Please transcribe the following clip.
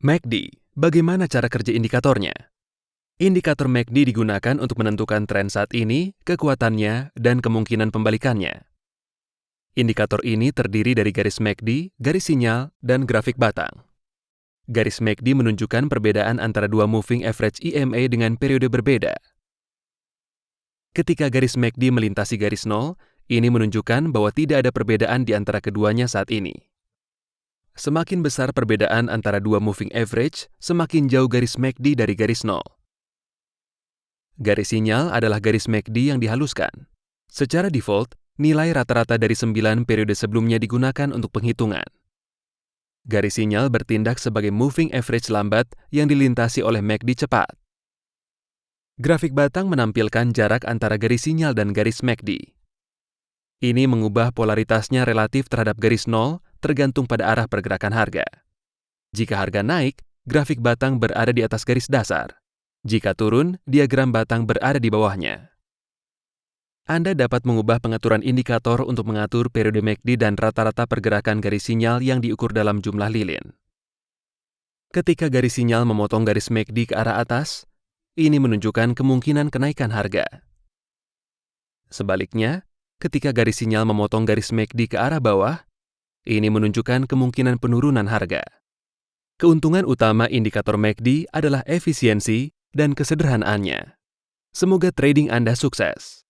MACD, bagaimana cara kerja indikatornya? Indikator MACD digunakan untuk menentukan tren saat ini, kekuatannya, dan kemungkinan pembalikannya. Indikator ini terdiri dari garis MACD, garis sinyal, dan grafik batang. Garis MACD menunjukkan perbedaan antara dua moving average EMA dengan periode berbeda. Ketika garis MACD melintasi garis nol, ini menunjukkan bahwa tidak ada perbedaan di antara keduanya saat ini. Semakin besar perbedaan antara dua moving average, semakin jauh garis MACD dari garis nol. Garis sinyal adalah garis MACD yang dihaluskan. Secara default, nilai rata-rata dari 9 periode sebelumnya digunakan untuk penghitungan. Garis sinyal bertindak sebagai moving average lambat yang dilintasi oleh MACD cepat. Grafik batang menampilkan jarak antara garis sinyal dan garis MACD. Ini mengubah polaritasnya relatif terhadap garis nol tergantung pada arah pergerakan harga. Jika harga naik, grafik batang berada di atas garis dasar. Jika turun, diagram batang berada di bawahnya. Anda dapat mengubah pengaturan indikator untuk mengatur periode MACD dan rata-rata pergerakan garis sinyal yang diukur dalam jumlah lilin. Ketika garis sinyal memotong garis MACD ke arah atas, ini menunjukkan kemungkinan kenaikan harga. Sebaliknya, ketika garis sinyal memotong garis MACD ke arah bawah, ini menunjukkan kemungkinan penurunan harga. Keuntungan utama indikator MACD adalah efisiensi dan kesederhanaannya. Semoga trading Anda sukses.